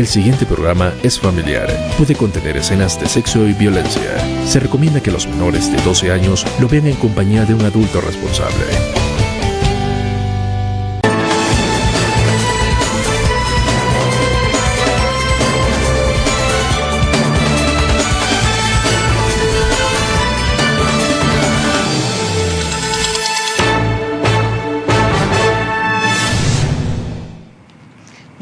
El siguiente programa es familiar. Puede contener escenas de sexo y violencia. Se recomienda que los menores de 12 años lo vean en compañía de un adulto responsable.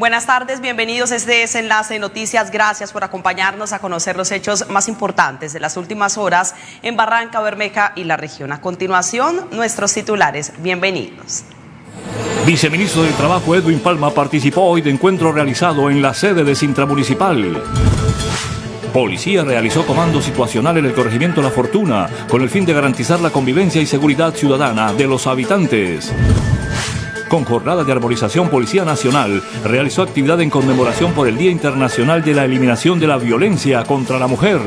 Buenas tardes, bienvenidos este desenlace de noticias. Gracias por acompañarnos a conocer los hechos más importantes de las últimas horas en Barranca Bermeja y la región. A continuación, nuestros titulares. Bienvenidos. Viceministro del Trabajo Edwin Palma participó hoy de encuentro realizado en la sede de Sintra Municipal. Policía realizó comando situacional en el corregimiento La Fortuna con el fin de garantizar la convivencia y seguridad ciudadana de los habitantes. Con jornada de arborización, Policía Nacional realizó actividad en conmemoración por el Día Internacional de la Eliminación de la Violencia contra la Mujer.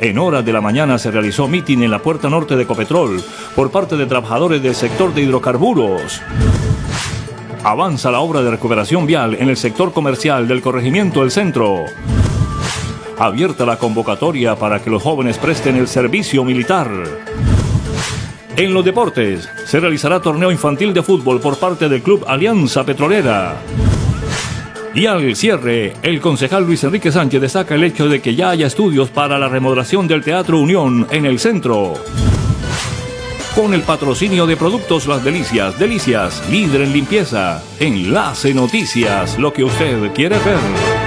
En horas de la mañana se realizó mitin en la puerta norte de Copetrol por parte de trabajadores del sector de hidrocarburos. Avanza la obra de recuperación vial en el sector comercial del corregimiento del centro. Abierta la convocatoria para que los jóvenes presten el servicio militar. En los deportes, se realizará torneo infantil de fútbol por parte del Club Alianza Petrolera. Y al cierre, el concejal Luis Enrique Sánchez destaca el hecho de que ya haya estudios para la remodelación del Teatro Unión en el centro. Con el patrocinio de Productos Las Delicias, Delicias, líder en limpieza. Enlace Noticias, lo que usted quiere ver.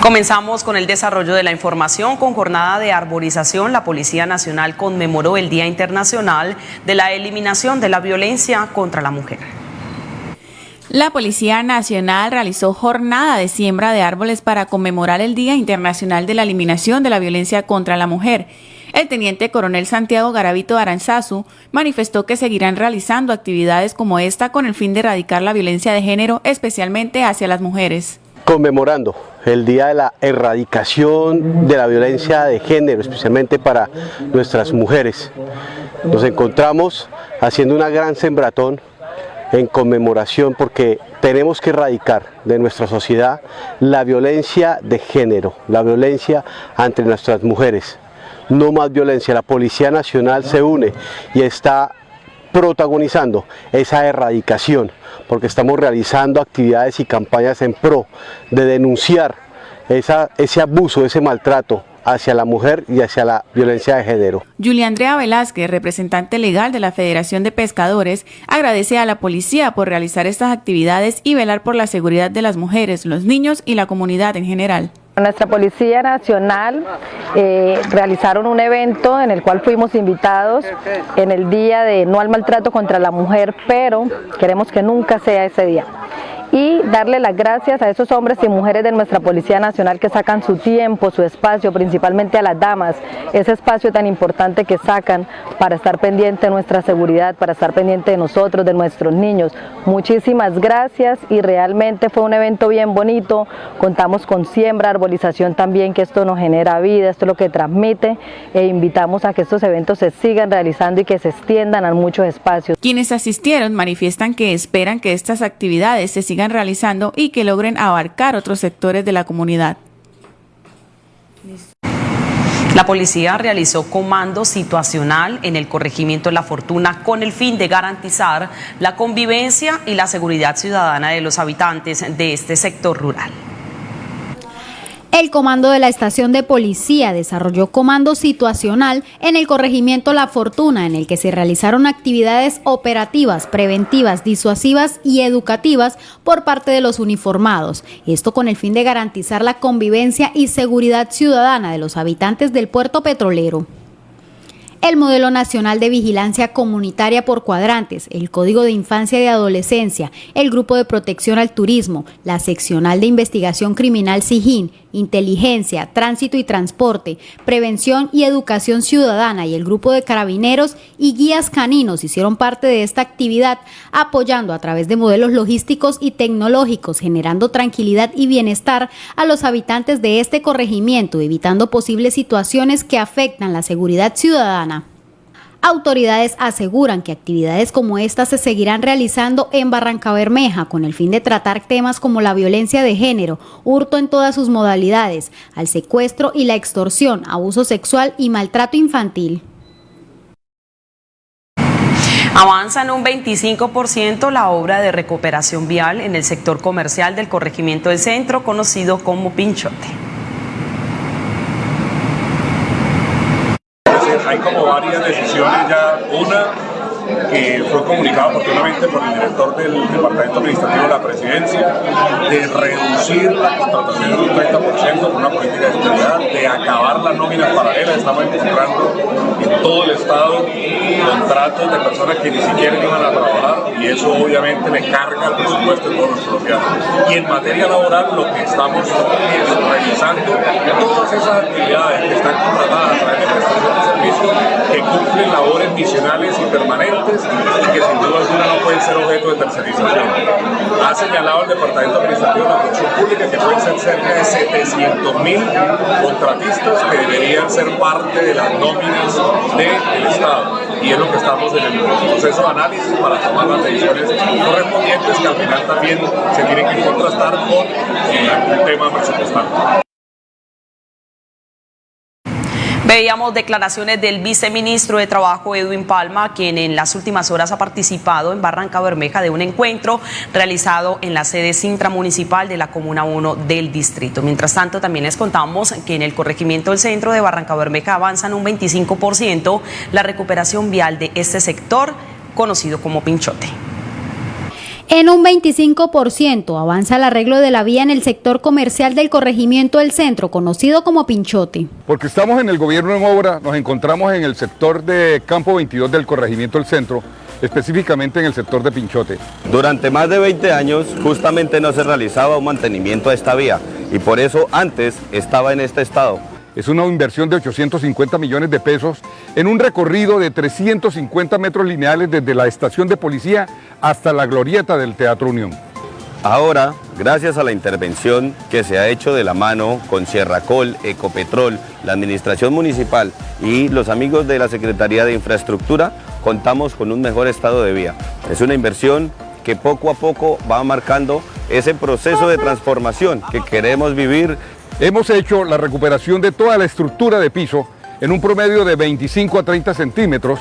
Comenzamos con el desarrollo de la información. Con jornada de arborización, la Policía Nacional conmemoró el Día Internacional de la Eliminación de la Violencia contra la Mujer. La Policía Nacional realizó jornada de siembra de árboles para conmemorar el Día Internacional de la Eliminación de la Violencia contra la Mujer. El teniente coronel Santiago Garavito Aranzazu manifestó que seguirán realizando actividades como esta con el fin de erradicar la violencia de género, especialmente hacia las mujeres conmemorando el Día de la Erradicación de la Violencia de Género, especialmente para nuestras mujeres. Nos encontramos haciendo una gran sembratón en conmemoración porque tenemos que erradicar de nuestra sociedad la violencia de género, la violencia entre nuestras mujeres. No más violencia, la Policía Nacional se une y está protagonizando esa erradicación, porque estamos realizando actividades y campañas en pro de denunciar ese abuso, ese maltrato hacia la mujer y hacia la violencia de género. Julia Andrea Velázquez, representante legal de la Federación de Pescadores, agradece a la policía por realizar estas actividades y velar por la seguridad de las mujeres, los niños y la comunidad en general. Nuestra Policía Nacional eh, realizaron un evento en el cual fuimos invitados en el día de no al maltrato contra la mujer, pero queremos que nunca sea ese día y darle las gracias a esos hombres y mujeres de nuestra Policía Nacional que sacan su tiempo, su espacio, principalmente a las damas, ese espacio tan importante que sacan para estar pendiente de nuestra seguridad, para estar pendiente de nosotros, de nuestros niños. Muchísimas gracias y realmente fue un evento bien bonito, contamos con siembra, arbolización también, que esto nos genera vida, esto es lo que transmite e invitamos a que estos eventos se sigan realizando y que se extiendan a muchos espacios. Quienes asistieron manifiestan que esperan que estas actividades se sigan realizando y que logren abarcar otros sectores de la comunidad. La policía realizó comando situacional en el corregimiento La Fortuna con el fin de garantizar la convivencia y la seguridad ciudadana de los habitantes de este sector rural. El comando de la estación de policía desarrolló comando situacional en el corregimiento La Fortuna, en el que se realizaron actividades operativas, preventivas, disuasivas y educativas por parte de los uniformados. Esto con el fin de garantizar la convivencia y seguridad ciudadana de los habitantes del puerto petrolero el Modelo Nacional de Vigilancia Comunitaria por Cuadrantes, el Código de Infancia y Adolescencia, el Grupo de Protección al Turismo, la Seccional de Investigación Criminal SIGIN, Inteligencia, Tránsito y Transporte, Prevención y Educación Ciudadana y el Grupo de Carabineros y Guías Caninos hicieron parte de esta actividad, apoyando a través de modelos logísticos y tecnológicos, generando tranquilidad y bienestar a los habitantes de este corregimiento, evitando posibles situaciones que afectan la seguridad ciudadana. Autoridades aseguran que actividades como estas se seguirán realizando en Barranca Bermeja con el fin de tratar temas como la violencia de género, hurto en todas sus modalidades, al secuestro y la extorsión, abuso sexual y maltrato infantil. Avanza en un 25% la obra de recuperación vial en el sector comercial del corregimiento del centro, conocido como Pinchote. hay como varias decisiones ya. Una que fue comunicada oportunamente por el director del Departamento Administrativo de la Presidencia, de reducir la contratación en un 30% con una política de austeridad, de acabar las nóminas paralelas. Estamos encontrando en todo el Estado contratos de personas que ni siquiera iban a trabajar y eso obviamente le carga el presupuesto de todos los colombianos. Y en materia laboral lo que estamos es revisando todas esas actividades que están contratadas a través de prestación de servicios que cumplen labores misionales y permanentes y que sin duda alguna no pueden ser objeto de tercerización. Ha señalado el Departamento Administrativo de la Función Pública que pueden ser cerca de 700 mil contratistas que deberían ser parte de las nóminas del Estado. Y es lo que estamos en el proceso de análisis para tomar las decisiones correspondientes que al final también se tienen que contrastar con el tema presupuestario. Veíamos declaraciones del viceministro de Trabajo Edwin Palma, quien en las últimas horas ha participado en Barranca Bermeja de un encuentro realizado en la sede intramunicipal de la Comuna 1 del distrito. Mientras tanto, también les contamos que en el corregimiento del centro de Barranca Bermeja avanzan un 25% la recuperación vial de este sector conocido como Pinchote. En un 25% avanza el arreglo de la vía en el sector comercial del corregimiento del centro, conocido como Pinchote. Porque estamos en el gobierno en obra, nos encontramos en el sector de Campo 22 del corregimiento del centro, específicamente en el sector de Pinchote. Durante más de 20 años justamente no se realizaba un mantenimiento a esta vía y por eso antes estaba en este estado. Es una inversión de 850 millones de pesos en un recorrido de 350 metros lineales desde la estación de policía hasta la glorieta del Teatro Unión. Ahora, gracias a la intervención que se ha hecho de la mano con Sierracol, Ecopetrol, la Administración Municipal y los amigos de la Secretaría de Infraestructura, contamos con un mejor estado de vía. Es una inversión que poco a poco va marcando ese proceso de transformación que queremos vivir. Hemos hecho la recuperación de toda la estructura de piso en un promedio de 25 a 30 centímetros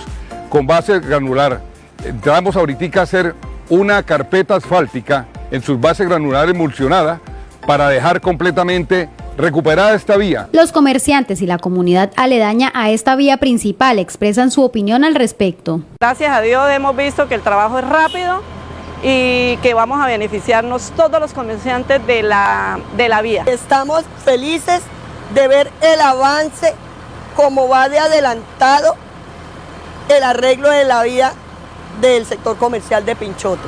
con base granular entramos ahorita a hacer una carpeta asfáltica en sus bases granular emulsionada para dejar completamente recuperada esta vía. Los comerciantes y la comunidad aledaña a esta vía principal expresan su opinión al respecto. Gracias a Dios hemos visto que el trabajo es rápido y que vamos a beneficiarnos todos los comerciantes de la, de la vía. Estamos felices de ver el avance como va de adelantado el arreglo de la vía del sector comercial de Pinchote.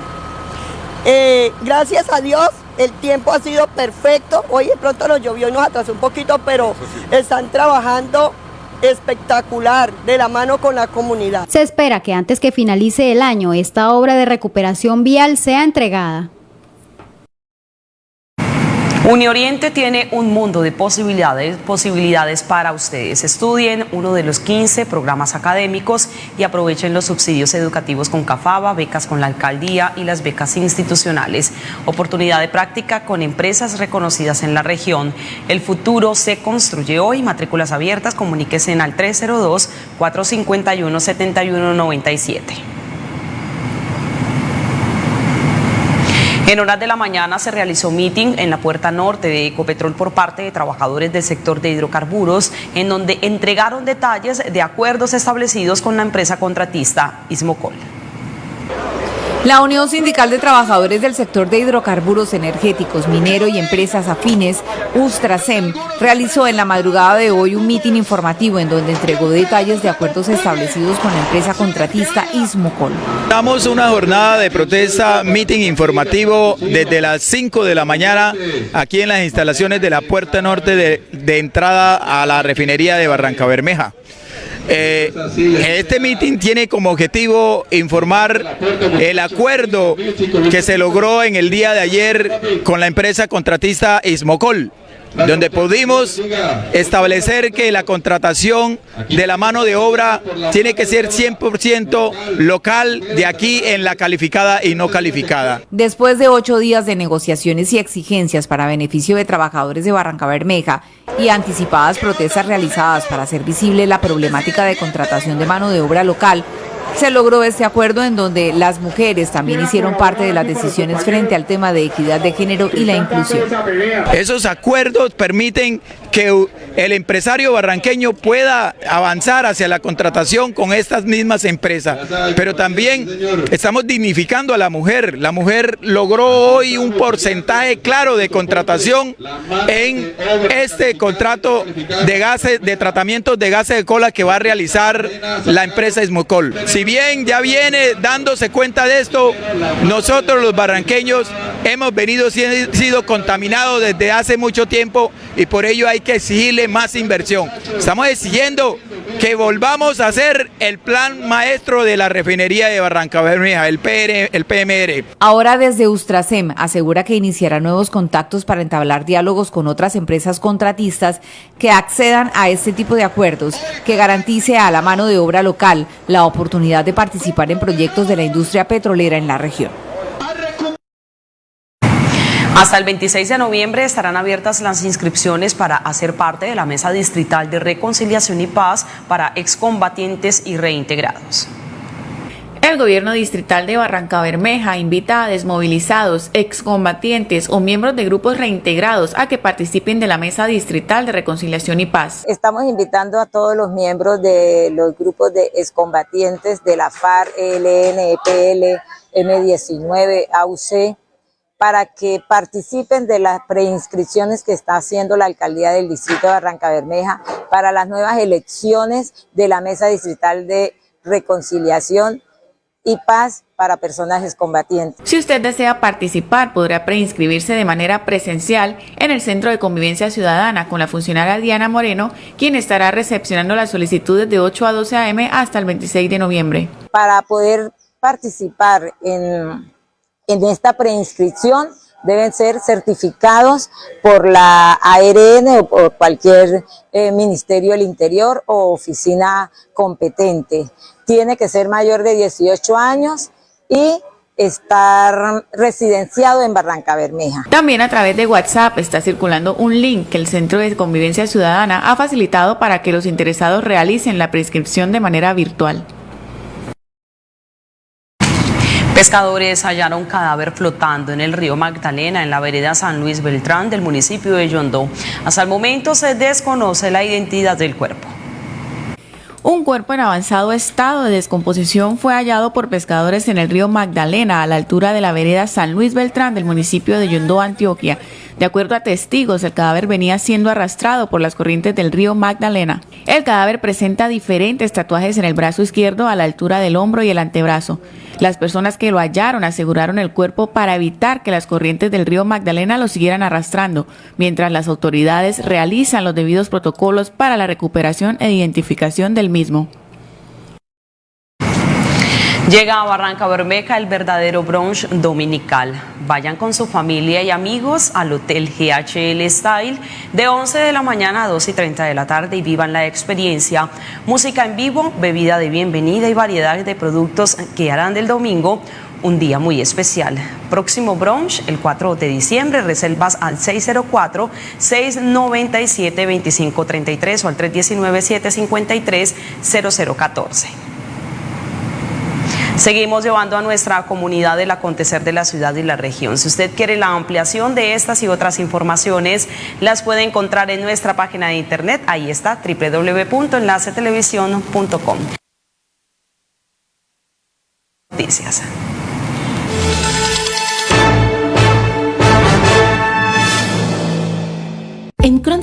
Eh, gracias a Dios el tiempo ha sido perfecto, hoy de pronto nos llovió y nos atrasó un poquito, pero están trabajando espectacular de la mano con la comunidad. Se espera que antes que finalice el año esta obra de recuperación vial sea entregada. Unioriente tiene un mundo de posibilidades, posibilidades para ustedes. Estudien uno de los 15 programas académicos y aprovechen los subsidios educativos con CAFABA, becas con la alcaldía y las becas institucionales. Oportunidad de práctica con empresas reconocidas en la región. El futuro se construye hoy. Matrículas abiertas, comuníquese al 302 451 7197. En horas de la mañana se realizó meeting en la puerta norte de Ecopetrol por parte de trabajadores del sector de hidrocarburos, en donde entregaron detalles de acuerdos establecidos con la empresa contratista Ismocol. La Unión Sindical de Trabajadores del Sector de Hidrocarburos Energéticos, Minero y Empresas Afines, USTRASEM, realizó en la madrugada de hoy un mitin informativo en donde entregó detalles de acuerdos establecidos con la empresa contratista Ismocol. Damos una jornada de protesta, mitin informativo desde las 5 de la mañana aquí en las instalaciones de la puerta norte de, de entrada a la refinería de Barranca Bermeja. Eh, este mitin tiene como objetivo informar el acuerdo que se logró en el día de ayer con la empresa contratista Ismocol. Donde pudimos establecer que la contratación de la mano de obra tiene que ser 100% local de aquí en la calificada y no calificada. Después de ocho días de negociaciones y exigencias para beneficio de trabajadores de Barranca Bermeja y anticipadas protestas realizadas para hacer visible la problemática de contratación de mano de obra local, se logró este acuerdo en donde las mujeres también hicieron parte de las decisiones frente al tema de equidad de género y la inclusión. Esos acuerdos permiten que el empresario barranqueño pueda avanzar hacia la contratación con estas mismas empresas, pero también estamos dignificando a la mujer. La mujer logró hoy un porcentaje claro de contratación en este contrato de gases de tratamientos de gases de cola que va a realizar la empresa Ismocol. Si bien ya viene dándose cuenta de esto, nosotros los barranqueños hemos venido siendo contaminados desde hace mucho tiempo y por ello hay que exigirle más inversión. Estamos exigiendo que volvamos a hacer el plan maestro de la refinería de Barranca Bermeja, el, el PMR. Ahora desde Ustrasem asegura que iniciará nuevos contactos para entablar diálogos con otras empresas contratistas que accedan a este tipo de acuerdos, que garantice a la mano de obra local la oportunidad de participar en proyectos de la industria petrolera en la región. Hasta el 26 de noviembre estarán abiertas las inscripciones para hacer parte de la Mesa Distrital de Reconciliación y Paz para excombatientes y reintegrados. El gobierno distrital de Barranca Bermeja invita a desmovilizados, excombatientes o miembros de grupos reintegrados a que participen de la Mesa Distrital de Reconciliación y Paz. Estamos invitando a todos los miembros de los grupos de excombatientes de la FARC, ELN, EPL, M19, AUC, para que participen de las preinscripciones que está haciendo la alcaldía del distrito de Barranca Bermeja para las nuevas elecciones de la mesa distrital de reconciliación y paz para personajes combatientes. Si usted desea participar, podrá preinscribirse de manera presencial en el Centro de Convivencia Ciudadana con la funcionaria Diana Moreno, quien estará recepcionando las solicitudes de 8 a 12 a.m. hasta el 26 de noviembre. Para poder participar en en esta preinscripción deben ser certificados por la ARN o por cualquier eh, Ministerio del Interior o oficina competente. Tiene que ser mayor de 18 años y estar residenciado en Barranca Bermeja. También a través de WhatsApp está circulando un link que el Centro de Convivencia Ciudadana ha facilitado para que los interesados realicen la prescripción de manera virtual. Pescadores hallaron cadáver flotando en el río Magdalena, en la vereda San Luis Beltrán del municipio de Yondó. Hasta el momento se desconoce la identidad del cuerpo. Un cuerpo en avanzado estado de descomposición fue hallado por pescadores en el río Magdalena, a la altura de la vereda San Luis Beltrán del municipio de Yondó, Antioquia. De acuerdo a testigos, el cadáver venía siendo arrastrado por las corrientes del río Magdalena. El cadáver presenta diferentes tatuajes en el brazo izquierdo a la altura del hombro y el antebrazo. Las personas que lo hallaron aseguraron el cuerpo para evitar que las corrientes del río Magdalena lo siguieran arrastrando, mientras las autoridades realizan los debidos protocolos para la recuperación e identificación del mismo. Llega a Barranca Bermeja el verdadero brunch dominical. Vayan con su familia y amigos al Hotel GHL Style de 11 de la mañana a 2 y 30 de la tarde y vivan la experiencia. Música en vivo, bebida de bienvenida y variedad de productos que harán del domingo un día muy especial. Próximo brunch el 4 de diciembre, reservas al 604-697-2533 o al 319-753-0014. Seguimos llevando a nuestra comunidad el acontecer de la ciudad y la región. Si usted quiere la ampliación de estas y otras informaciones, las puede encontrar en nuestra página de internet. Ahí está, www.enlacetelevisión.com. Noticias.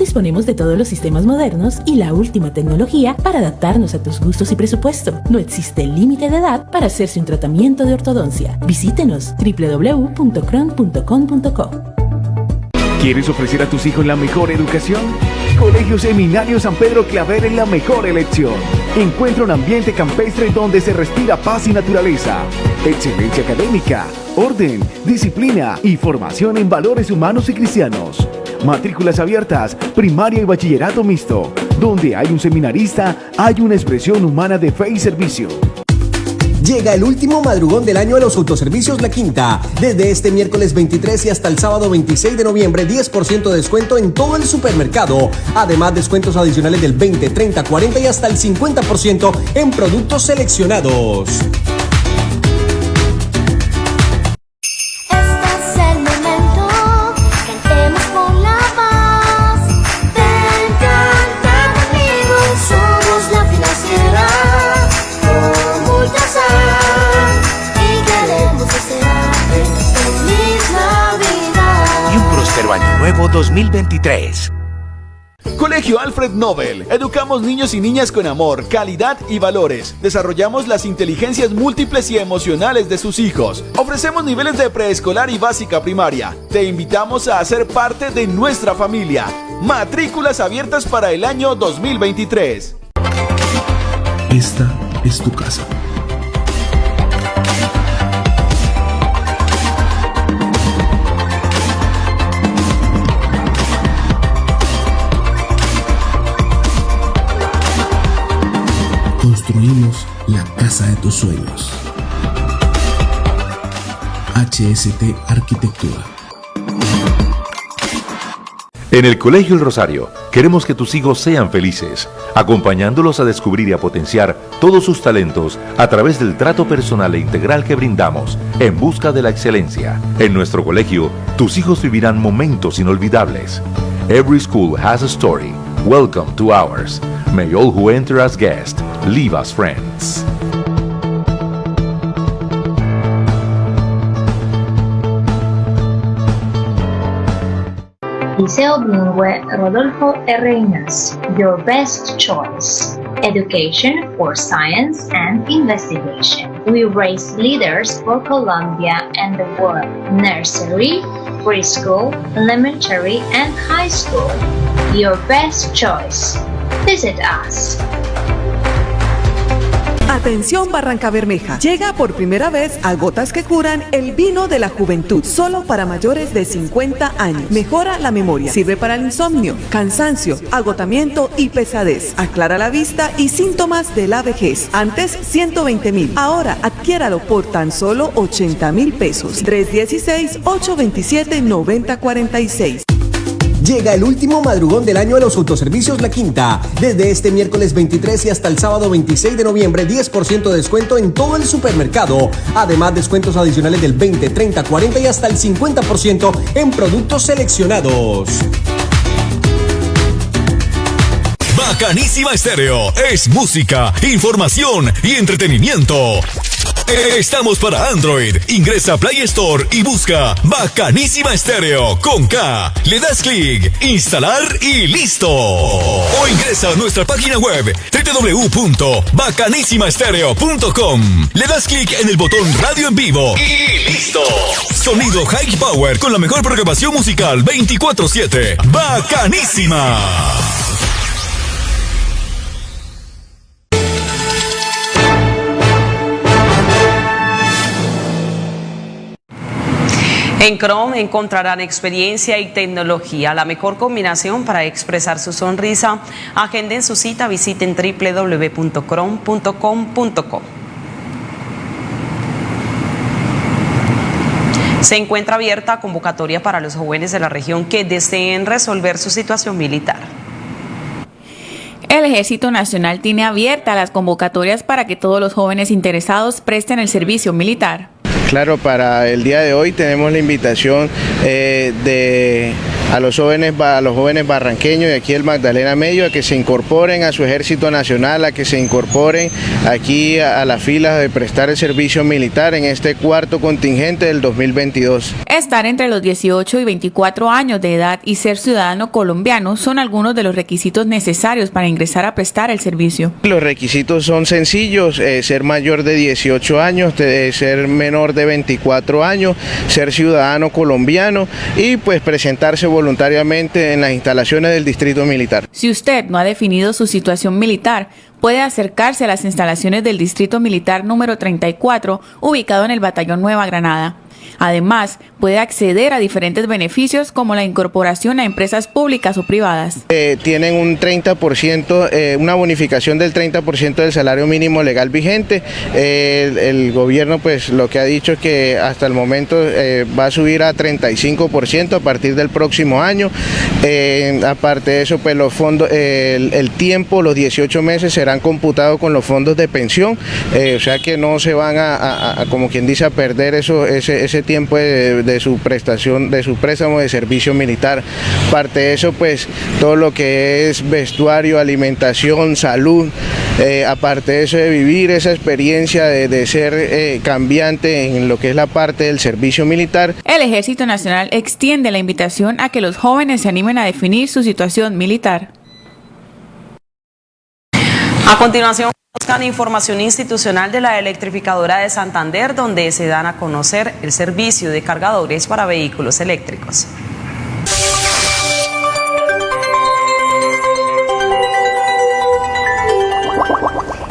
Disponemos de todos los sistemas modernos y la última tecnología para adaptarnos a tus gustos y presupuesto. No existe límite de edad para hacerse un tratamiento de ortodoncia. Visítenos www.cron.com.co. ¿Quieres ofrecer a tus hijos la mejor educación? Colegio Seminario San Pedro Claver es la mejor elección. Encuentra un ambiente campestre donde se respira paz y naturaleza, excelencia académica, orden, disciplina y formación en valores humanos y cristianos Matrículas abiertas, primaria y bachillerato mixto. Donde hay un seminarista, hay una expresión humana de fe y servicio. Llega el último madrugón del año a los autoservicios La Quinta. Desde este miércoles 23 y hasta el sábado 26 de noviembre, 10% de descuento en todo el supermercado. Además, descuentos adicionales del 20, 30, 40 y hasta el 50% en productos seleccionados. Año Nuevo 2023. Colegio Alfred Nobel. Educamos niños y niñas con amor, calidad y valores. Desarrollamos las inteligencias múltiples y emocionales de sus hijos. Ofrecemos niveles de preescolar y básica primaria. Te invitamos a ser parte de nuestra familia. Matrículas abiertas para el año 2023. Esta es tu casa. La casa de tus sueños. HST Arquitectura. En el Colegio El Rosario queremos que tus hijos sean felices, acompañándolos a descubrir y a potenciar todos sus talentos a través del trato personal e integral que brindamos en busca de la excelencia. En nuestro colegio, tus hijos vivirán momentos inolvidables. Every school has a story. Welcome to ours. May all who enter as guests leave as friends. Liceo Bilingüe Rodolfo R. Your best choice. Education for science and investigation. We raise leaders for Colombia and the world. Nursery, preschool, elementary, and high school. Your best choice. Visit us. Atención Barranca Bermeja. Llega por primera vez a Gotas que Curan el vino de la juventud, solo para mayores de 50 años. Mejora la memoria, sirve para el insomnio, cansancio, agotamiento y pesadez. Aclara la vista y síntomas de la vejez. Antes 120 mil, ahora adquiéralo por tan solo 80 mil pesos. 316-827-9046. Llega el último madrugón del año a los autoservicios La Quinta. Desde este miércoles 23 y hasta el sábado 26 de noviembre, 10% de descuento en todo el supermercado. Además, descuentos adicionales del 20, 30, 40 y hasta el 50% en productos seleccionados. Bacanísima Estéreo es música, información y entretenimiento. Estamos para Android. Ingresa a Play Store y busca Bacanísima Estéreo con K. Le das clic, instalar y listo. O ingresa a nuestra página web www.bacanisimaestereo.com. Le das clic en el botón Radio en vivo y listo. Sonido High Power con la mejor programación musical 24/7. Bacanísima. En Chrome encontrarán experiencia y tecnología, la mejor combinación para expresar su sonrisa. Agenden su cita, visiten www.chrome.com.co. Se encuentra abierta convocatoria para los jóvenes de la región que deseen resolver su situación militar. El Ejército Nacional tiene abiertas las convocatorias para que todos los jóvenes interesados presten el servicio militar. Claro, para el día de hoy tenemos la invitación eh, de a los jóvenes a los jóvenes barranqueños de aquí el Magdalena Medio a que se incorporen a su ejército nacional, a que se incorporen aquí a, a las filas de prestar el servicio militar en este cuarto contingente del 2022. Estar entre los 18 y 24 años de edad y ser ciudadano colombiano son algunos de los requisitos necesarios para ingresar a prestar el servicio. Los requisitos son sencillos, eh, ser mayor de 18 años, de ser menor de 24 años, ser ciudadano colombiano y pues presentarse voluntariamente en las instalaciones del Distrito Militar. Si usted no ha definido su situación militar, puede acercarse a las instalaciones del Distrito Militar número 34, ubicado en el Batallón Nueva Granada. Además, puede acceder a diferentes beneficios como la incorporación a empresas públicas o privadas. Eh, tienen un 30%, eh, una bonificación del 30% del salario mínimo legal vigente. Eh, el, gobierno pues lo que ha dicho es que hasta el momento va a subir a 35% a partir del próximo año. aparte de eso, pues los fondos, el, tiempo, los 18 meses serán computados con los fondos de pensión, o sea que no se van a, como quien dice, a perder eso, ese, ese tiempo de, su prestación, de su préstamo de servicio militar. Parte de eso, pues todo lo que es vestuario, alimentación, salud, eh, aparte de eso de vivir esa experiencia de, de ser eh, cambiante en lo que es la parte del servicio militar. El Ejército Nacional extiende la invitación a que los jóvenes se animen a definir su situación militar. A continuación, buscan información institucional de la electrificadora de Santander, donde se dan a conocer el servicio de cargadores para vehículos eléctricos.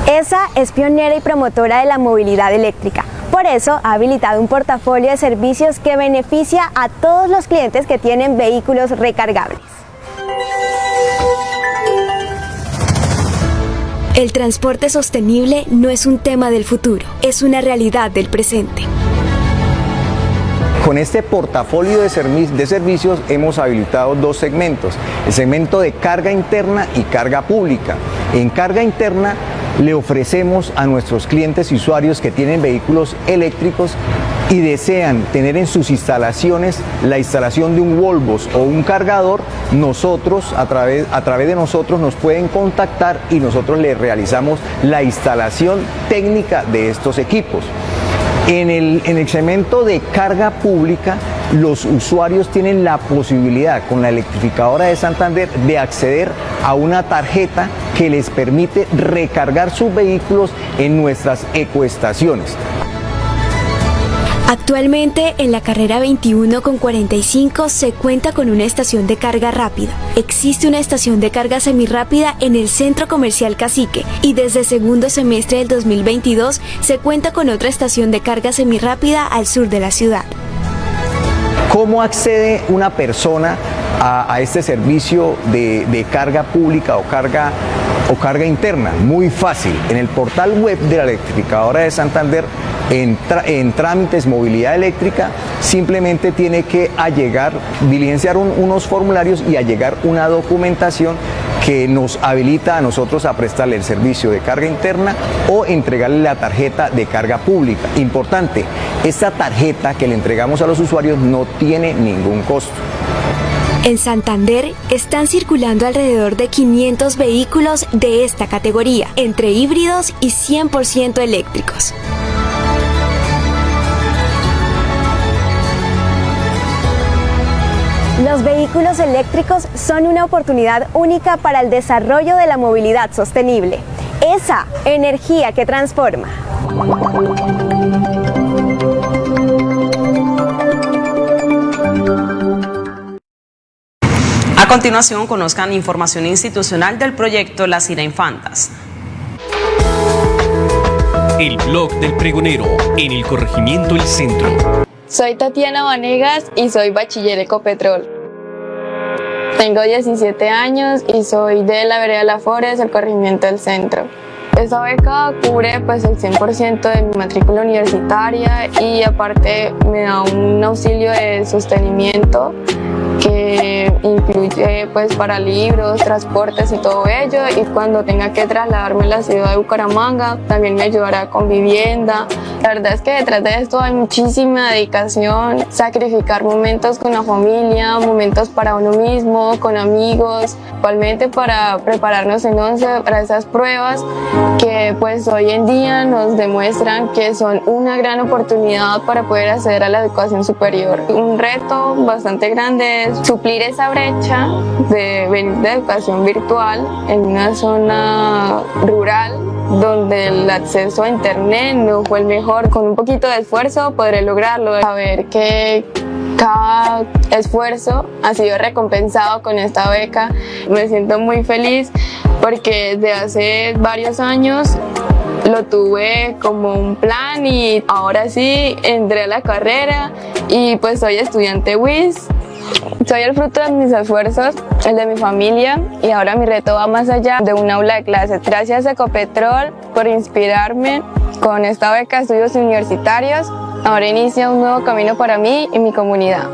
ESA es pionera y promotora de la movilidad eléctrica. Por eso ha habilitado un portafolio de servicios que beneficia a todos los clientes que tienen vehículos recargables. El transporte sostenible no es un tema del futuro, es una realidad del presente. Con este portafolio de, servi de, servicios hemos habilitado dos segmentos, el segmento de carga interna y carga pública. En carga interna le ofrecemos a nuestros clientes y usuarios que tienen vehículos eléctricos y desean tener en sus instalaciones la instalación de un Volvos o un cargador, nosotros a través, a través de nosotros nos pueden contactar y nosotros les realizamos la instalación técnica de estos equipos. En el, en el segmento de carga pública, los usuarios tienen la posibilidad con la electrificadora de Santander de acceder a una tarjeta que les permite recargar sus vehículos en nuestras ecoestaciones. Actualmente en la carrera 21 con 45 se cuenta con una estación de carga rápida. Existe una estación de carga semirrápida en el Centro Comercial Cacique y desde segundo semestre del 2022 se cuenta con otra estación de carga semirrápida al sur de la ciudad. ¿Cómo accede una persona a, a este servicio de, de, carga pública o carga, o carga interna? Muy fácil. En el portal web de la electrificadora de Santander, en, trámites movilidad eléctrica, simplemente tiene que allegar, diligenciar un, unos formularios y allegar una documentación que nos habilita a nosotros a prestarle el servicio de carga interna o entregarle la tarjeta de carga pública. Importante, esta tarjeta que le entregamos a los usuarios no tiene ningún costo. En Santander están circulando alrededor de 500 vehículos de esta categoría, entre híbridos y 100% eléctricos. Los vehículos eléctricos son una oportunidad única para el desarrollo de la movilidad sostenible. Esa energía que transforma. A continuación, conozcan información institucional del proyecto Las Ira Infantas. El blog del pregonero en el corregimiento El Centro. Soy Tatiana Vanegas y soy bachiller Ecopetrol. Tengo 17 años y soy de la vereda La Forest, el corregimiento del centro. Esta beca cubre pues el 100% de mi matrícula universitaria y aparte me da un auxilio de sostenimiento que incluye pues para libros, transportes y todo ello y cuando tenga que trasladarme a la ciudad de Bucaramanga también me ayudará con vivienda. La verdad es que detrás de esto hay muchísima dedicación, sacrificar momentos con la familia, momentos para uno mismo, con amigos, igualmente para prepararnos en once para esas pruebas que pues hoy en día nos demuestran que son una gran oportunidad para poder acceder a la educación superior. Un reto bastante grande es suplir esa brecha de venir de educación virtual en una zona rural donde el acceso a internet no fue el mejor. Con un poquito de esfuerzo podré lograrlo. Saber que cada esfuerzo ha sido recompensado con esta beca. Me siento muy feliz porque desde hace varios años lo tuve como un plan y ahora sí entré a la carrera y pues soy estudiante WIS. Soy el fruto de mis esfuerzos, el de mi familia y ahora mi reto va más allá de un aula de clase. Gracias a Ecopetrol por inspirarme con esta beca de estudios universitarios. Ahora inicia un nuevo camino para mí y mi comunidad.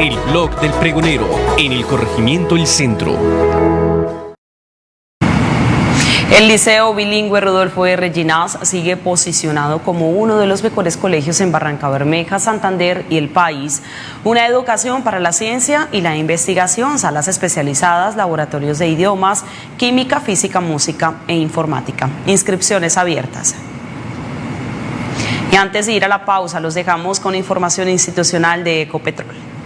El blog del pregonero en el corregimiento El Centro. El Liceo Bilingüe Rodolfo R. Ginás sigue posicionado como uno de los mejores colegios en Barranca Bermeja, Santander y el país. Una educación para la ciencia y la investigación, salas especializadas, laboratorios de idiomas, química, física, música e informática. Inscripciones abiertas. Y antes de ir a la pausa, los dejamos con información institucional de Ecopetrol.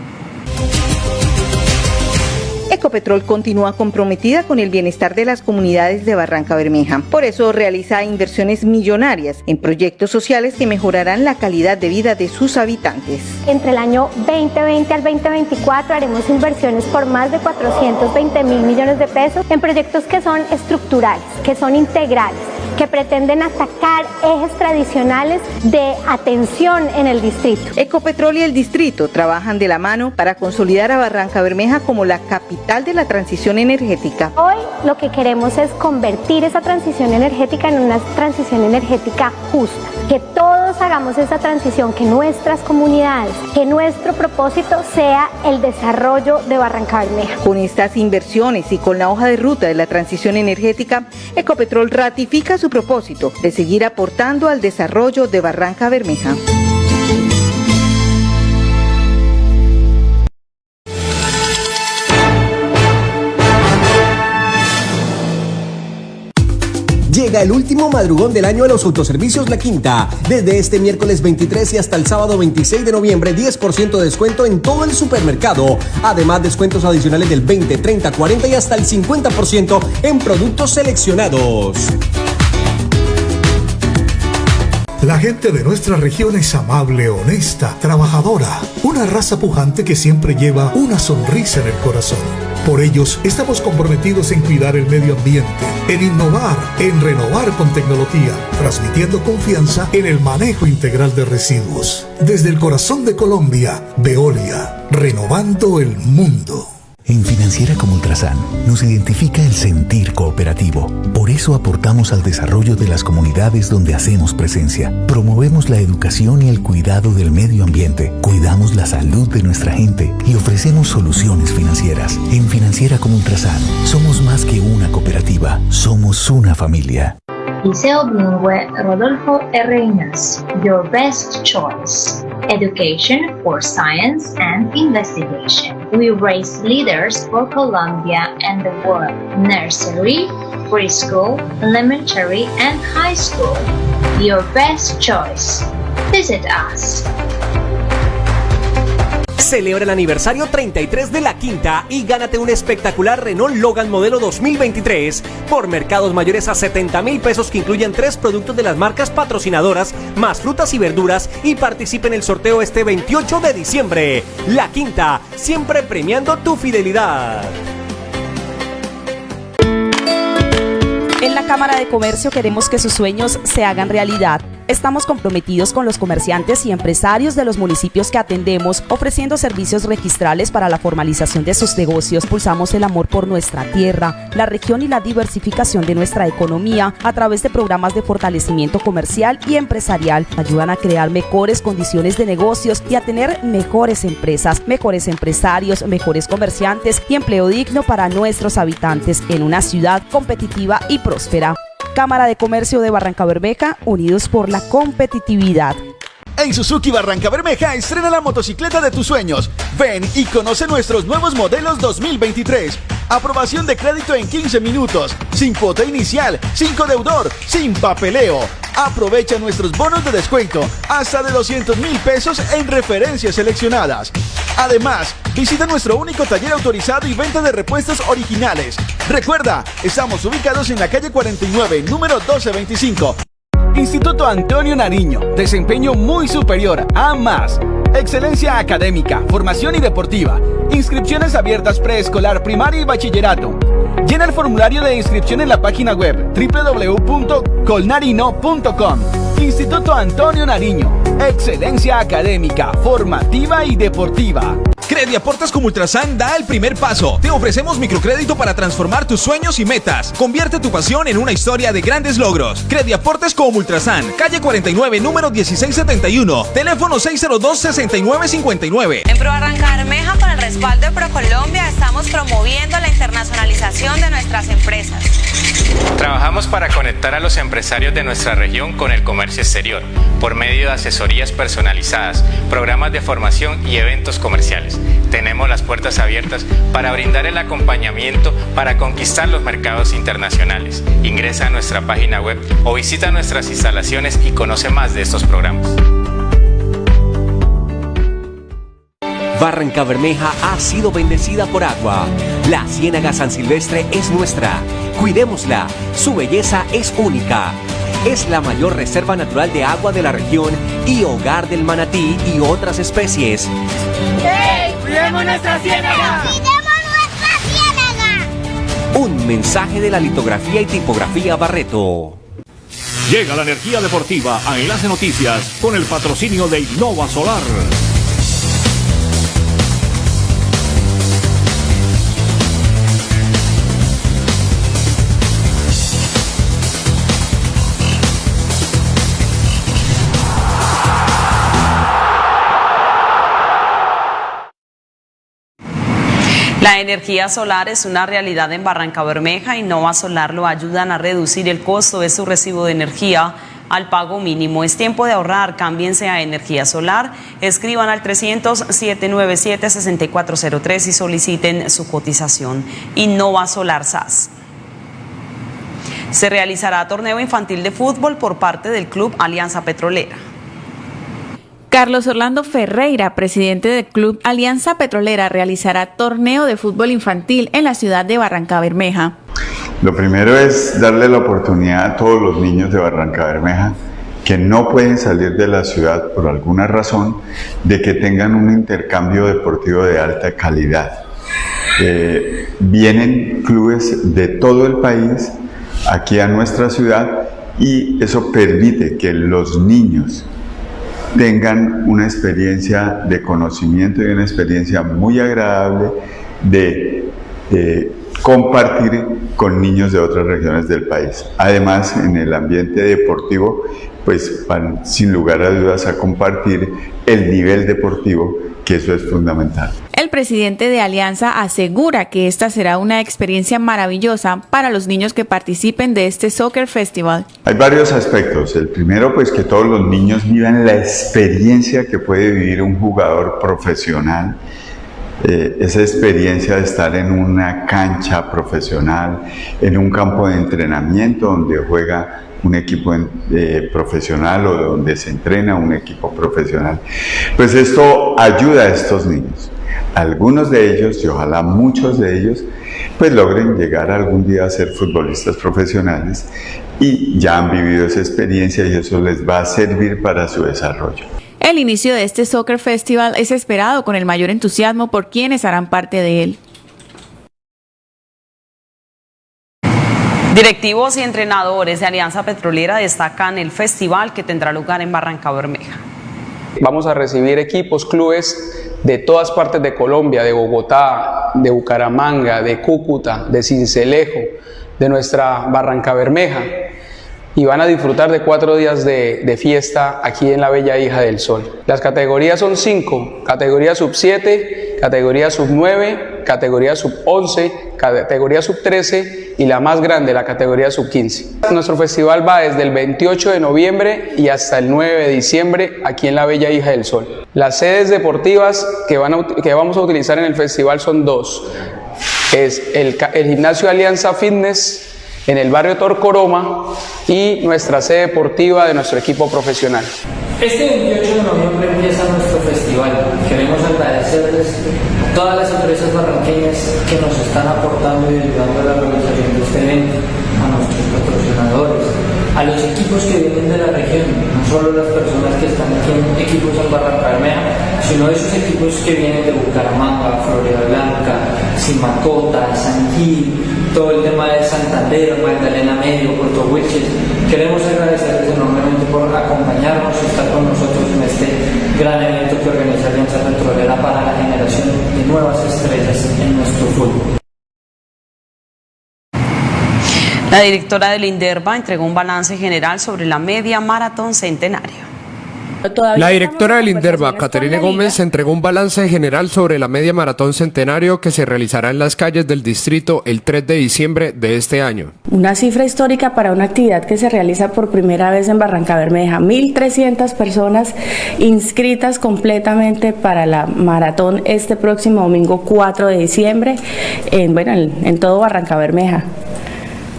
Ecopetrol continúa comprometida con el bienestar de las comunidades de Barranca Bermeja. Por eso realiza inversiones millonarias en proyectos sociales que mejorarán la calidad de vida de sus habitantes. Entre el año 2020 al 2024 haremos inversiones por más de 420 mil millones de pesos en proyectos que son estructurales, que son integrales que pretenden atacar ejes tradicionales de atención en el distrito. Ecopetrol y el distrito trabajan de la mano para consolidar a Barranca Bermeja como la capital de la transición energética. Hoy lo que queremos es convertir esa transición energética en una transición energética justa, que hagamos esa transición, que nuestras comunidades, que nuestro propósito sea el desarrollo de Barranca Bermeja. Con estas inversiones y con la hoja de ruta de la transición energética, Ecopetrol ratifica su propósito de seguir aportando al desarrollo de Barranca Bermeja. El último madrugón del año a los autoservicios La Quinta. Desde este miércoles 23 y hasta el sábado 26 de noviembre, 10% de descuento en todo el supermercado. Además, descuentos adicionales del 20, 30, 40 y hasta el 50% en productos seleccionados. La gente de nuestra región es amable, honesta, trabajadora, una raza pujante que siempre lleva una sonrisa en el corazón. Por ellos estamos comprometidos en cuidar el medio ambiente, en innovar, en renovar con tecnología, transmitiendo confianza en el manejo integral de residuos. Desde el corazón de Colombia, Veolia, renovando el mundo. En Financiera como Ultrasan nos identifica el sentir cooperativo. Por eso aportamos al desarrollo de las comunidades donde hacemos presencia. Promovemos la educación y el cuidado del medio ambiente. Cuidamos la salud de nuestra gente y ofrecemos soluciones financieras. En Financiera como Ultrasan somos más que una cooperativa, somos una familia. Liceo Bilingüe Rodolfo R. Your best choice. Education for science and investigation. We raise leaders for Colombia and the world. Nursery, preschool, elementary, and high school. Your best choice. Visit us. Celebra el aniversario 33 de la Quinta y gánate un espectacular Renault Logan modelo 2023 por mercados mayores a 70 mil pesos que incluyen tres productos de las marcas patrocinadoras, más frutas y verduras y participe en el sorteo este 28 de diciembre. La Quinta, siempre premiando tu fidelidad. En la Cámara de Comercio queremos que sus sueños se hagan realidad. Estamos comprometidos con los comerciantes y empresarios de los municipios que atendemos, ofreciendo servicios registrales para la formalización de sus negocios. Pulsamos el amor por nuestra tierra, la región y la diversificación de nuestra economía a través de programas de fortalecimiento comercial y empresarial. Ayudan a crear mejores condiciones de negocios y a tener mejores empresas, mejores empresarios, mejores comerciantes y empleo digno para nuestros habitantes en una ciudad competitiva y próspera. Cámara de Comercio de Barranca Bermeja, unidos por la competitividad. En Suzuki Barranca Bermeja estrena la motocicleta de tus sueños. Ven y conoce nuestros nuevos modelos 2023. Aprobación de crédito en 15 minutos, sin cuota inicial, sin deudor, sin papeleo. Aprovecha nuestros bonos de descuento hasta de 200 mil pesos en referencias seleccionadas. Además, visita nuestro único taller autorizado y venta de repuestos originales. Recuerda, estamos ubicados en la calle 49, número 1225. Instituto Antonio Nariño, desempeño muy superior a más. Excelencia académica, formación y deportiva. Inscripciones abiertas preescolar, primaria y bachillerato. Llena el formulario de inscripción en la página web www.colnarino.com. Instituto Antonio Nariño. Excelencia académica, formativa y deportiva. Crediaportes como Ultrasan da el primer paso. Te ofrecemos microcrédito para transformar tus sueños y metas. Convierte tu pasión en una historia de grandes logros. Crediaportes como Ultrasan, calle 49, número 1671, teléfono 602-6959. En Pro Arranca Bermeja, con el respaldo de ProColombia, estamos promoviendo la internacionalización de nuestras empresas. Trabajamos para conectar a los empresarios de nuestra región con el comercio exterior por medio de asesorías personalizadas, programas de formación y eventos comerciales. Tenemos las puertas abiertas para brindar el acompañamiento para conquistar los mercados internacionales. Ingresa a nuestra página web o visita nuestras instalaciones y conoce más de estos programas. Barranca Bermeja ha sido bendecida por agua. La Ciénaga San Silvestre es nuestra. Cuidémosla. Su belleza es única. Es la mayor reserva natural de agua de la región y hogar del manatí y otras especies. ¡Hey! ¡Cuidemos nuestra ciénaga! ¡Cuidemos nuestra ciénaga! Un mensaje de la litografía y tipografía Barreto. Llega la energía deportiva a Enlace Noticias con el patrocinio de Innova Solar. La energía solar es una realidad en Barranca Bermeja y Nova Solar lo ayudan a reducir el costo de su recibo de energía al pago mínimo. Es tiempo de ahorrar, cámbiense a energía solar, escriban al 300-797-6403 y soliciten su cotización. Innova Solar SAS. Se realizará torneo infantil de fútbol por parte del Club Alianza Petrolera. Carlos Orlando Ferreira, presidente del Club Alianza Petrolera, realizará torneo de fútbol infantil en la ciudad de Barranca Bermeja. Lo primero es darle la oportunidad a todos los niños de Barranca Bermeja que no pueden salir de la ciudad por alguna razón, de que tengan un intercambio deportivo de alta calidad. Eh, vienen clubes de todo el país aquí a nuestra ciudad y eso permite que los niños tengan una experiencia de conocimiento y una experiencia muy agradable de eh, compartir con niños de otras regiones del país. Además, en el ambiente deportivo, pues van sin lugar a dudas a compartir el nivel deportivo, que eso es fundamental. El presidente de Alianza asegura que esta será una experiencia maravillosa para los niños que participen de este Soccer Festival. Hay varios aspectos. El primero, pues que todos los niños vivan la experiencia que puede vivir un jugador profesional. Eh, esa experiencia de estar en una cancha profesional, en un campo de entrenamiento donde juega un equipo eh, profesional o donde se entrena un equipo profesional. Pues esto ayuda a estos niños. Algunos de ellos, y ojalá muchos de ellos, pues logren llegar algún día a ser futbolistas profesionales y ya han vivido esa experiencia y eso les va a servir para su desarrollo. El inicio de este Soccer Festival es esperado con el mayor entusiasmo por quienes harán parte de él. Directivos y entrenadores de Alianza Petrolera destacan el festival que tendrá lugar en Barranca Bermeja. Vamos a recibir equipos, clubes de todas partes de Colombia, de Bogotá, de Bucaramanga, de Cúcuta, de Cincelejo, de nuestra Barranca Bermeja y van a disfrutar de cuatro días de, fiesta aquí en la Bella Hija del Sol. Las categorías son cinco, categoría sub 7, categoría sub 9, categoría sub 11, categoría sub 13 y la más grande, la categoría sub 15. Nuestro festival va desde el 28 de noviembre y hasta el 9 de diciembre aquí en la Bella Hija del Sol. Las sedes deportivas que, van a, que vamos a utilizar en el festival son dos. Es el, el gimnasio Alianza Fitness en el barrio Torcoroma y nuestra sede deportiva de nuestro equipo profesional. Este 28 de noviembre empieza nuestro festival. Queremos agradecerles todas las empresas barranqueñas que nos están aportando y ayudando a la realización de este evento, a los equipos que vienen de la región, no solo las personas que están aquí en equipos en Barranca sino esos equipos que vienen de Bucaramanga, Florida Blanca, Simacota, San Gil, todo el tema de Santander, Magdalena Medio, Puerto Wilches. Queremos agradecerles enormemente por acompañarnos y estar con nosotros en este gran evento que organiza Alianza Petrolera para la generación de nuevas estrellas en nuestro fútbol. La directora del INDERBA entregó un balance general sobre la media maratón centenario. La directora del INDERBA, Caterine Gómez, entregó un balance general sobre la media maratón centenario que se realizará en las calles del distrito el 3 de diciembre de este año. Una cifra histórica para una actividad que se realiza por primera vez en Barranca Bermeja. 1.300 personas inscritas completamente para la maratón este próximo domingo 4 de diciembre en, bueno, en, en todo Barranca Bermeja.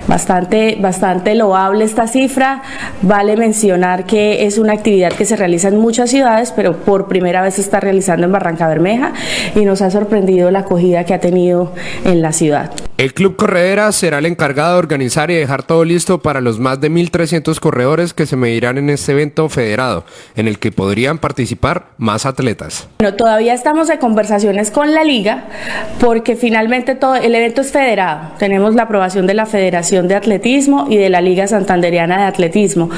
Bastante, bastante loable esta cifra. Vale mencionar que es una actividad que se realiza en muchas ciudades, pero por primera vez se está realizando en Barranca Bermeja y nos ha sorprendido la acogida que ha tenido en la ciudad. El Club Corredera será el encargado de organizar y dejar todo listo para los más de 1.300 corredores que se medirán en este evento federado, en el que podrían participar más atletas. Bueno, todavía estamos en conversaciones con la liga porque finalmente todo el evento es federado. Tenemos la aprobación de la Federación de Atletismo y de la Liga Santanderiana de Atletismo.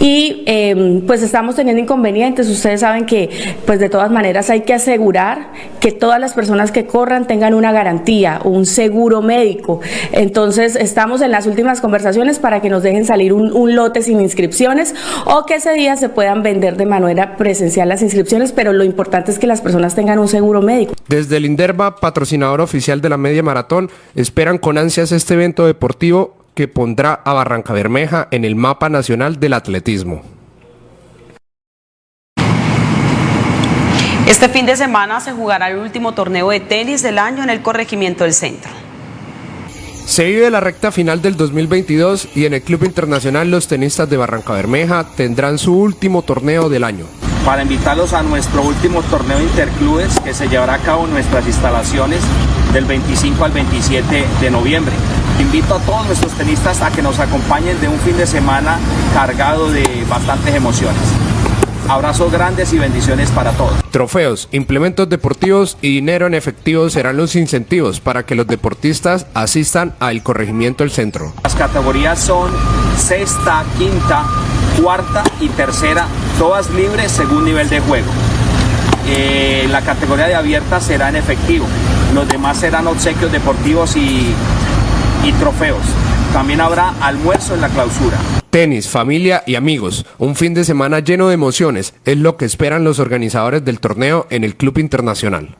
Y eh, pues estamos teniendo inconvenientes. Ustedes saben que pues de todas maneras hay que asegurar que todas las personas que corran tengan una garantía, un seguro médico. Entonces estamos en las últimas conversaciones para que nos dejen salir un, un, lote sin inscripciones o que ese día se puedan vender de manera presencial las inscripciones, pero lo importante es que las personas tengan un seguro médico. Desde el Inderva, patrocinador oficial de la media maratón, esperan con ansias este evento deportivo que pondrá a Barranca Bermeja en el mapa nacional del atletismo. Este fin de semana se jugará el último torneo de tenis del año en el corregimiento del centro. Se vive la recta final del 2022 y en el Club Internacional los tenistas de Barranca Bermeja tendrán su último torneo del año. Para invitarlos a nuestro último torneo interclubes que se llevará a cabo en nuestras instalaciones del 25 al 27 de noviembre. Invito a todos nuestros tenistas a que nos acompañen de un fin de semana cargado de bastantes emociones. Abrazos grandes y bendiciones para todos. Trofeos, implementos deportivos y dinero en efectivo serán los incentivos para que los deportistas asistan al corregimiento del centro. Las categorías son sexta, quinta, cuarta y tercera, todas libres según nivel de juego. Eh, la categoría de abierta será en efectivo, los demás serán obsequios deportivos y, y trofeos. También habrá almuerzo en la clausura. Tenis, familia y amigos. Un fin de semana lleno de emociones es lo que esperan los organizadores del torneo en el Club Internacional.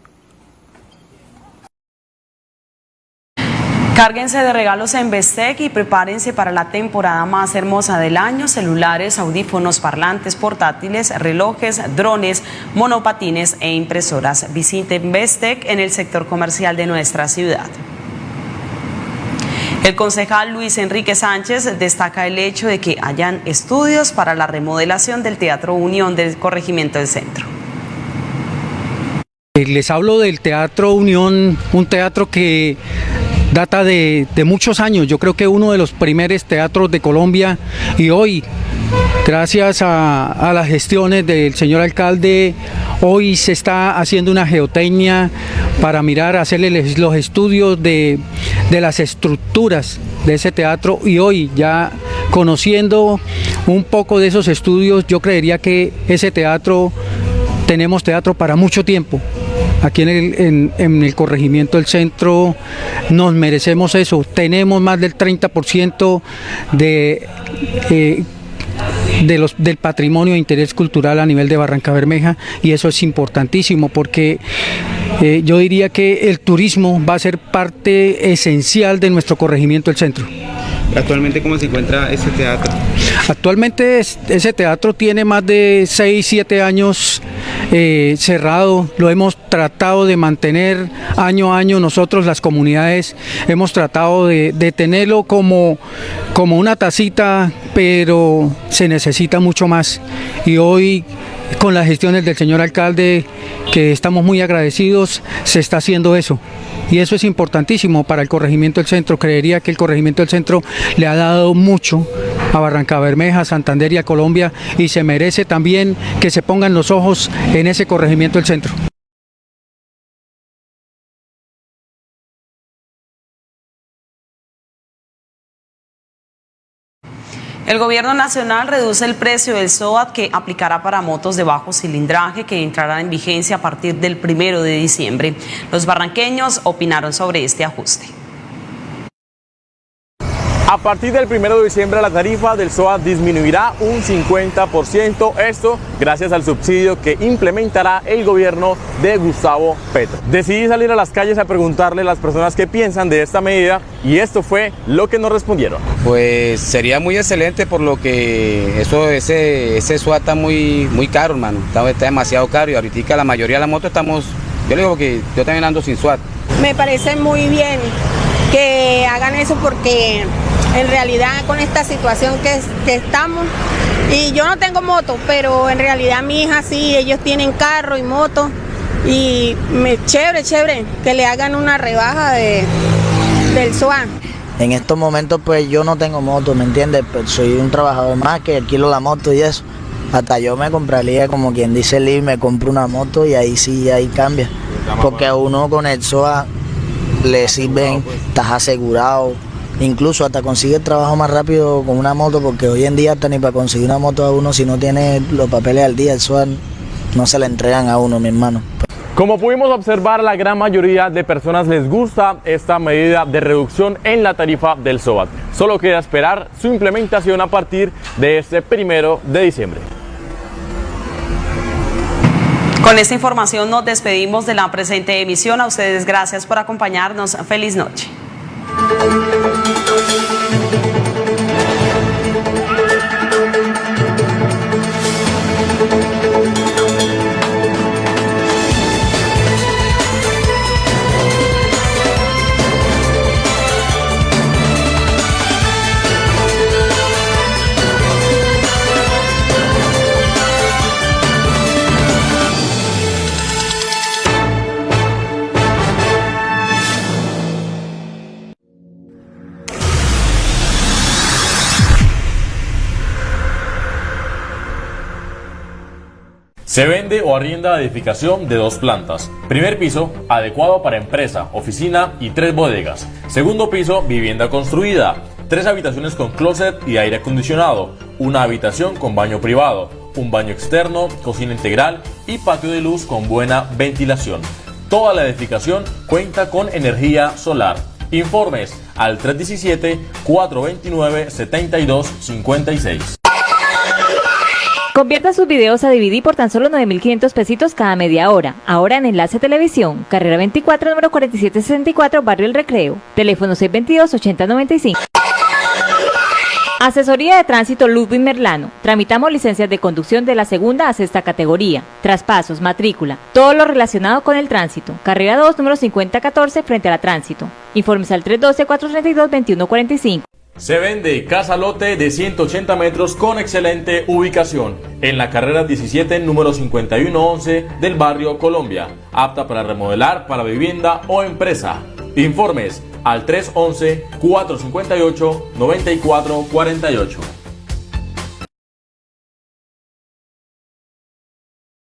Cárguense de regalos en Bestec y prepárense para la temporada más hermosa del año. Celulares, audífonos, parlantes, portátiles, relojes, drones, monopatines e impresoras. Visiten Bestec en el sector comercial de nuestra ciudad. El concejal Luis Enrique Sánchez destaca el hecho de que hayan estudios para la remodelación del Teatro Unión del Corregimiento del Centro. Les hablo del Teatro Unión, un teatro que data de, muchos años, yo creo que uno de los primeros teatros de Colombia y hoy, gracias a, a las gestiones del señor alcalde, hoy se está haciendo una geotecnia para mirar, hacerle los estudios de, de las estructuras de ese teatro. Y hoy ya conociendo un poco de esos estudios, yo creería que ese teatro, tenemos teatro para mucho tiempo aquí en el, en, en el, corregimiento del centro nos merecemos eso. Tenemos más del 30% de, eh, de los, del patrimonio de interés cultural a nivel de Barranca Bermeja y eso es importantísimo porque eh, yo diría que el turismo va a ser parte esencial de nuestro corregimiento del centro. ¿Actualmente cómo se encuentra ese teatro? Actualmente ese teatro tiene más de 6, 7 años eh, cerrado, lo hemos tratado de mantener año a año, nosotros las comunidades hemos tratado de, de tenerlo como, como una tacita, pero se necesita mucho más. Y hoy con las gestiones del señor alcalde, que estamos muy agradecidos, se está haciendo eso. Y eso es importantísimo para el corregimiento del centro. Creería que el corregimiento del centro le ha dado mucho a Barranca Bermeja, Santander y a Colombia y se merece también que se pongan los ojos en ese corregimiento del centro. El gobierno nacional reduce el precio del SOAT que aplicará para motos de bajo cilindraje que entrarán en vigencia a partir del primero de diciembre. Los barranqueños opinaron sobre este ajuste. A partir del 1 de diciembre la tarifa del SOA disminuirá un 50%, esto gracias al subsidio que implementará el gobierno de Gustavo Petro. Decidí salir a las calles a preguntarle a las personas qué piensan de esta medida y esto fue lo que nos respondieron. Pues sería muy excelente por lo que eso, ese, ese SOA está muy, muy caro, hermano, está, está demasiado caro y ahorita la mayoría de la moto estamos, yo le digo que yo también ando sin SWAT. Me parece muy bien que hagan eso porque en realidad con esta situación que, que, estamos. Y yo no tengo moto, pero en realidad mi hija sí, ellos tienen carro y moto. Y me, chévere, chévere, que le hagan una rebaja de, del SUAN. En estos momentos pues yo no tengo moto, ¿me entiendes? Pero soy un trabajador más que alquilo la moto y eso. Hasta yo me compraría, como quien dice Lee, me compro una moto y ahí sí, ahí cambia. Porque a uno con el SOA le sirven, estás asegurado, incluso hasta consigue trabajo más rápido con una moto, porque hoy en día hasta ni para conseguir una moto a uno, si no tiene los papeles al día, el SOA no se le entregan a uno, mi hermano. Como pudimos observar, la gran mayoría de personas les gusta esta medida de reducción en la tarifa del SOAT. Solo queda esperar su implementación a partir de este primero de diciembre. Con esta información nos despedimos de la presente emisión. A ustedes gracias por acompañarnos. Feliz noche. Se vende o arrienda edificación de dos plantas. Primer piso, adecuado para empresa, oficina y tres bodegas. Segundo piso, vivienda construida. Tres habitaciones con closet y aire acondicionado. Una habitación con baño privado. Un baño externo, cocina integral y patio de luz con buena ventilación. Toda la edificación cuenta con energía solar. Informes al 317-429-7256. Convierta sus videos a DVD por tan solo 9.500 pesitos cada media hora. Ahora en Enlace Televisión, carrera 24, número 4764, Barrio El Recreo. Teléfono 622-8095. Asesoría de Tránsito Ludwig Merlano. Tramitamos licencias de conducción de la segunda a sexta categoría. Traspasos, matrícula, todo lo relacionado con el tránsito. Carrera 2, número 5014, frente a la tránsito. Informes al 312-432-2145. Se vende casa lote de 180 metros con excelente ubicación en la carrera 17 número 5111 del barrio Colombia, apta para remodelar para vivienda o empresa. Informes al 311 458 9448.